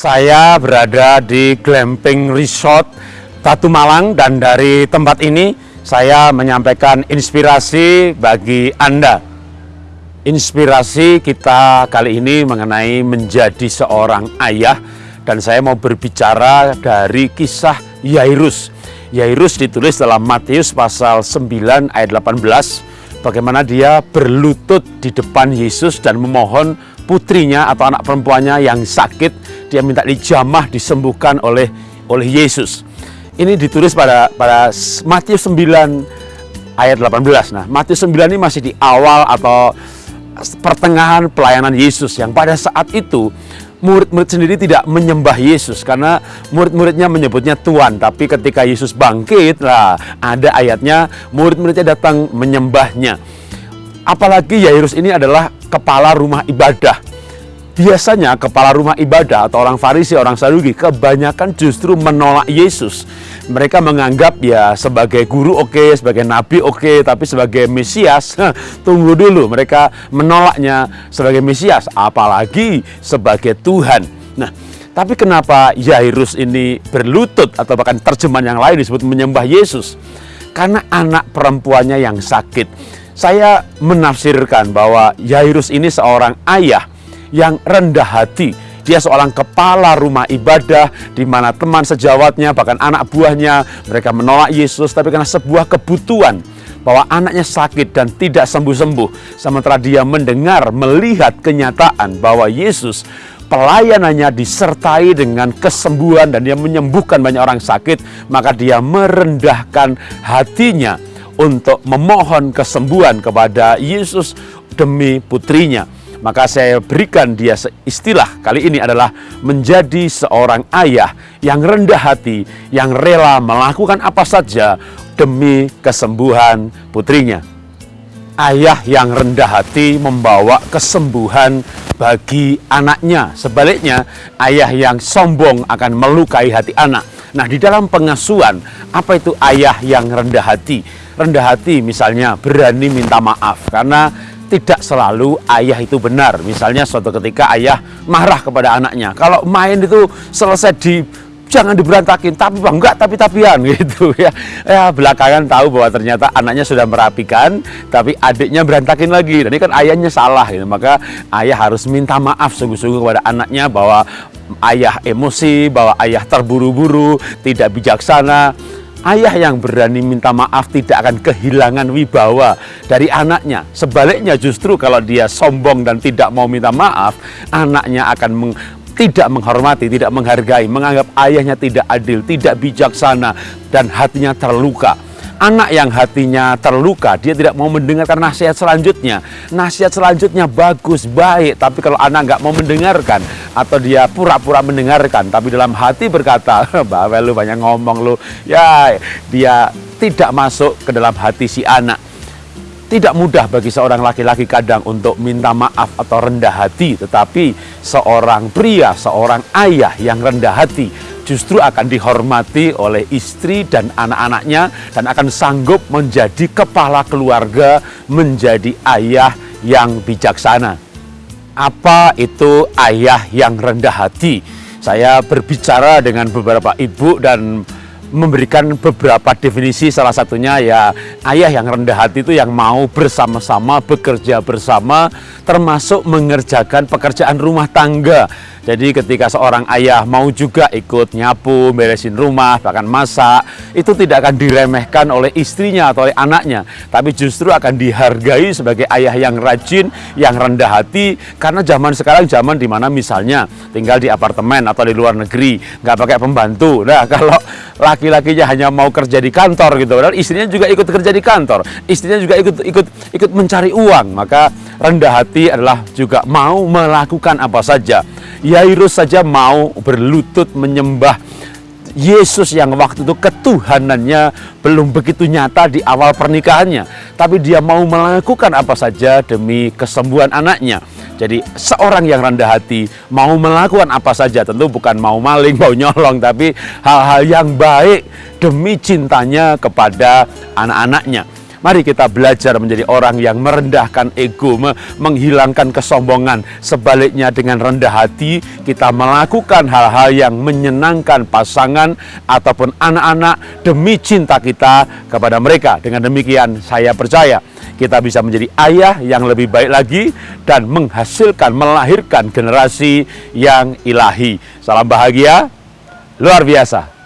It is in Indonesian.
Saya berada di Glamping Resort Batu Malang dan dari tempat ini saya menyampaikan inspirasi bagi Anda. Inspirasi kita kali ini mengenai menjadi seorang ayah dan saya mau berbicara dari kisah Yairus. Yairus ditulis dalam Matius pasal 9 ayat 18 bagaimana dia berlutut di depan Yesus dan memohon putrinya atau anak perempuannya yang sakit dia minta dijamah disembuhkan oleh oleh Yesus. Ini ditulis pada pada Matius 9 ayat 18. Nah, Matius 9 ini masih di awal atau pertengahan pelayanan Yesus yang pada saat itu murid-murid sendiri tidak menyembah Yesus karena murid-muridnya menyebutnya Tuhan tapi ketika Yesus bangkit lah ada ayatnya murid-muridnya datang menyembahnya apalagi Yairus ini adalah kepala rumah ibadah Biasanya kepala rumah ibadah atau orang Farisi, orang Saduki kebanyakan justru menolak Yesus. Mereka menganggap ya sebagai guru oke, okay, sebagai nabi oke, okay, tapi sebagai Mesias tunggu dulu. Mereka menolaknya sebagai Mesias, apalagi sebagai Tuhan. Nah, tapi kenapa Yairus ini berlutut atau bahkan terjemahan yang lain disebut menyembah Yesus? Karena anak perempuannya yang sakit. Saya menafsirkan bahwa Yairus ini seorang ayah yang rendah hati. Dia seorang kepala rumah ibadah di mana teman sejawatnya bahkan anak buahnya mereka menolak Yesus tapi karena sebuah kebutuhan bahwa anaknya sakit dan tidak sembuh-sembuh sementara dia mendengar melihat kenyataan bahwa Yesus pelayanannya disertai dengan kesembuhan dan dia menyembuhkan banyak orang sakit maka dia merendahkan hatinya untuk memohon kesembuhan kepada Yesus demi putrinya maka saya berikan dia istilah kali ini adalah menjadi seorang ayah yang rendah hati, yang rela melakukan apa saja demi kesembuhan putrinya. Ayah yang rendah hati membawa kesembuhan bagi anaknya. Sebaliknya, ayah yang sombong akan melukai hati anak. Nah, di dalam pengasuhan, apa itu ayah yang rendah hati? Rendah hati misalnya berani minta maaf karena tidak selalu ayah itu benar. Misalnya suatu ketika ayah marah kepada anaknya. Kalau main itu selesai di jangan diberantakin, tapi bang enggak tapi tapian gitu ya. Ya belakangan tahu bahwa ternyata anaknya sudah merapikan, tapi adiknya berantakin lagi. Dan ini kan ayahnya salah gitu. Maka ayah harus minta maaf sungguh-sungguh kepada anaknya bahwa ayah emosi, bahwa ayah terburu-buru, tidak bijaksana Ayah yang berani minta maaf tidak akan kehilangan wibawa dari anaknya. Sebaliknya justru kalau dia sombong dan tidak mau minta maaf, anaknya akan meng, tidak menghormati, tidak menghargai, menganggap ayahnya tidak adil, tidak bijaksana, dan hatinya terluka. Anak yang hatinya terluka, dia tidak mau mendengarkan nasihat selanjutnya. Nasihat selanjutnya bagus, baik, tapi kalau anak nggak mau mendengarkan, atau dia pura-pura mendengarkan, tapi dalam hati berkata, bahwa lu banyak ngomong lu, ya dia tidak masuk ke dalam hati si anak. Tidak mudah bagi seorang laki-laki kadang untuk minta maaf atau rendah hati, tetapi seorang pria, seorang ayah yang rendah hati, justru akan dihormati oleh istri dan anak-anaknya dan akan sanggup menjadi kepala keluarga, menjadi ayah yang bijaksana. Apa itu ayah yang rendah hati? Saya berbicara dengan beberapa ibu dan memberikan beberapa definisi. Salah satunya ya ayah yang rendah hati itu yang mau bersama-sama bekerja bersama termasuk mengerjakan pekerjaan rumah tangga. Jadi ketika seorang ayah mau juga ikut nyapu, beresin rumah, bahkan masak, itu tidak akan diremehkan oleh istrinya atau oleh anaknya, tapi justru akan dihargai sebagai ayah yang rajin, yang rendah hati, karena zaman sekarang zaman di mana misalnya tinggal di apartemen atau di luar negeri, nggak pakai pembantu. Nah kalau laki-lakinya hanya mau kerja di kantor gitu, padahal istrinya juga ikut kerja di kantor, istrinya juga ikut ikut ikut mencari uang, maka rendah hati adalah juga mau melakukan apa saja Yairus saja mau berlutut menyembah Yesus yang waktu itu ketuhanannya belum begitu nyata di awal pernikahannya. Tapi dia mau melakukan apa saja demi kesembuhan anaknya. Jadi seorang yang rendah hati mau melakukan apa saja tentu bukan mau maling, mau nyolong. Tapi hal-hal yang baik demi cintanya kepada anak-anaknya. Mari kita belajar menjadi orang yang merendahkan ego, menghilangkan kesombongan. Sebaliknya dengan rendah hati kita melakukan hal-hal yang menyenangkan pasangan ataupun anak-anak demi cinta kita kepada mereka. Dengan demikian saya percaya kita bisa menjadi ayah yang lebih baik lagi dan menghasilkan, melahirkan generasi yang ilahi. Salam bahagia, luar biasa.